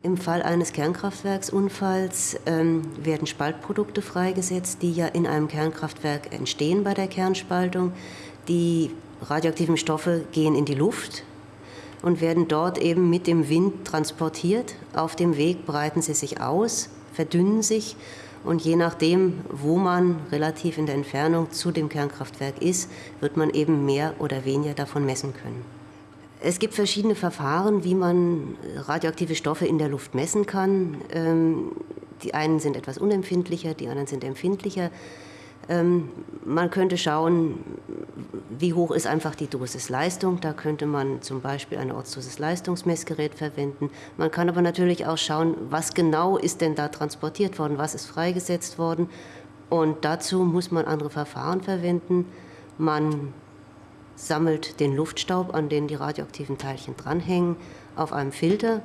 Im Fall eines Kernkraftwerksunfalls ähm, werden Spaltprodukte freigesetzt, die ja in einem Kernkraftwerk entstehen bei der Kernspaltung. Die radioaktiven Stoffe gehen in die Luft und werden dort eben mit dem Wind transportiert. Auf dem Weg breiten sie sich aus, verdünnen sich und je nachdem, wo man relativ in der Entfernung zu dem Kernkraftwerk ist, wird man eben mehr oder weniger davon messen können. Es gibt verschiedene Verfahren, wie man radioaktive Stoffe in der Luft messen kann. Ähm, die einen sind etwas unempfindlicher, die anderen sind empfindlicher. Ähm, man könnte schauen, wie hoch ist einfach die Dosisleistung. Da könnte man zum Beispiel ein Ortsdosisleistungsmessgerät verwenden. Man kann aber natürlich auch schauen, was genau ist denn da transportiert worden, was ist freigesetzt worden. Und dazu muss man andere Verfahren verwenden. Man sammelt den Luftstaub, an den die radioaktiven Teilchen dranhängen, auf einem Filter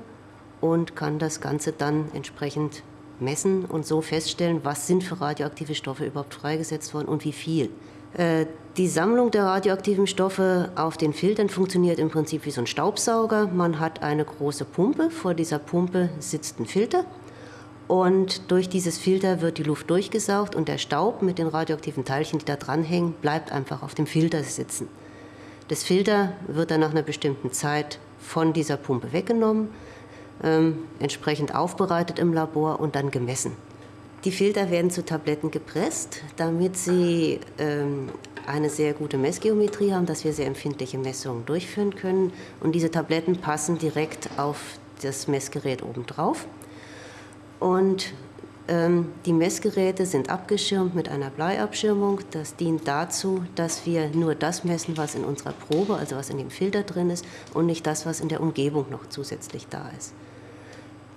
und kann das Ganze dann entsprechend messen und so feststellen, was sind für radioaktive Stoffe überhaupt freigesetzt worden und wie viel. Äh, die Sammlung der radioaktiven Stoffe auf den Filtern funktioniert im Prinzip wie so ein Staubsauger. Man hat eine große Pumpe, vor dieser Pumpe sitzt ein Filter und durch dieses Filter wird die Luft durchgesaugt und der Staub mit den radioaktiven Teilchen, die da dranhängen, bleibt einfach auf dem Filter sitzen. Das Filter wird dann nach einer bestimmten Zeit von dieser Pumpe weggenommen ähm, entsprechend aufbereitet im Labor und dann gemessen. Die Filter werden zu Tabletten gepresst, damit sie ähm, eine sehr gute Messgeometrie haben, dass wir sehr empfindliche Messungen durchführen können. Und diese Tabletten passen direkt auf das Messgerät obendrauf. Und die Messgeräte sind abgeschirmt mit einer Bleiabschirmung. Das dient dazu, dass wir nur das messen, was in unserer Probe, also was in dem Filter drin ist, und nicht das, was in der Umgebung noch zusätzlich da ist.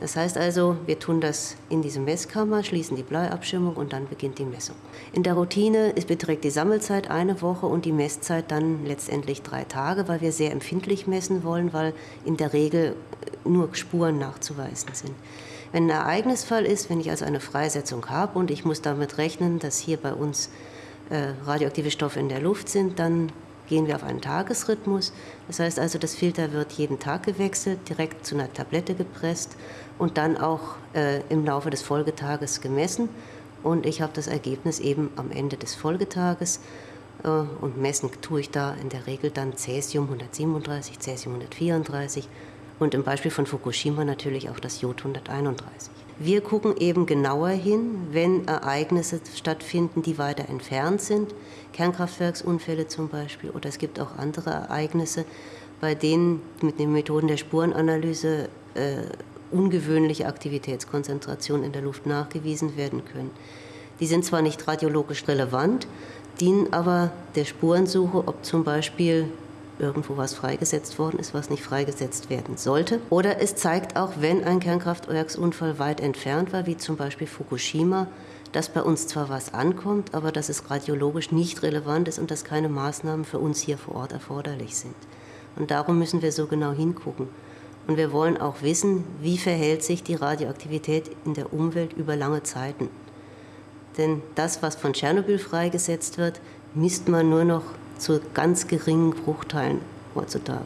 Das heißt also, wir tun das in diese Messkammer, schließen die Bleiabschirmung und dann beginnt die Messung. In der Routine beträgt die Sammelzeit eine Woche und die Messzeit dann letztendlich drei Tage, weil wir sehr empfindlich messen wollen, weil in der Regel nur Spuren nachzuweisen sind. Wenn ein Ereignisfall ist, wenn ich also eine Freisetzung habe und ich muss damit rechnen, dass hier bei uns äh, radioaktive Stoffe in der Luft sind, dann gehen wir auf einen Tagesrhythmus. Das heißt also, das Filter wird jeden Tag gewechselt, direkt zu einer Tablette gepresst und dann auch äh, im Laufe des Folgetages gemessen. Und ich habe das Ergebnis eben am Ende des Folgetages. Äh, und messen tue ich da in der Regel dann Cäsium 137, Cäsium 134 und im Beispiel von Fukushima natürlich auch das Jod 131. Wir gucken eben genauer hin, wenn Ereignisse stattfinden, die weiter entfernt sind, Kernkraftwerksunfälle zum Beispiel, oder es gibt auch andere Ereignisse, bei denen mit den Methoden der Spurenanalyse äh, ungewöhnliche Aktivitätskonzentrationen in der Luft nachgewiesen werden können. Die sind zwar nicht radiologisch relevant, dienen aber der Spurensuche, ob zum Beispiel irgendwo was freigesetzt worden ist, was nicht freigesetzt werden sollte. Oder es zeigt auch, wenn ein Kernkraftwerksunfall weit entfernt war, wie zum Beispiel Fukushima, dass bei uns zwar was ankommt, aber dass es radiologisch nicht relevant ist und dass keine Maßnahmen für uns hier vor Ort erforderlich sind. Und darum müssen wir so genau hingucken. Und wir wollen auch wissen, wie verhält sich die Radioaktivität in der Umwelt über lange Zeiten. Denn das, was von Tschernobyl freigesetzt wird, misst man nur noch zu ganz geringen Bruchteilen heutzutage.